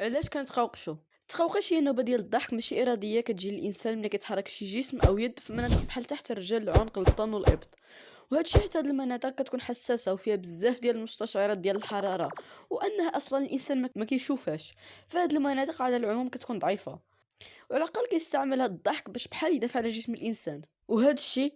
علاش كنتقوقشو التقوقش هي نوبه ديال الضحك ماشي إرادية. كتجي للإنسان ملي كيتحرك شي جسم أو يد في مناطق بحال تحت الرجل العنق الطن والإبط. وهادشي حتى هاد المناطق كتكون حساسة وفيها بزاف ديال المستشعرات ديال الحرارة وأنها أصلا الإنسان ما كيشوفهاش. فهاد المناطق على العموم كتكون ضعيفة. وعلى الأقل كيستعمل هاد الضحك باش بحال يدافع على جسم الإنسان. وهذا الشيء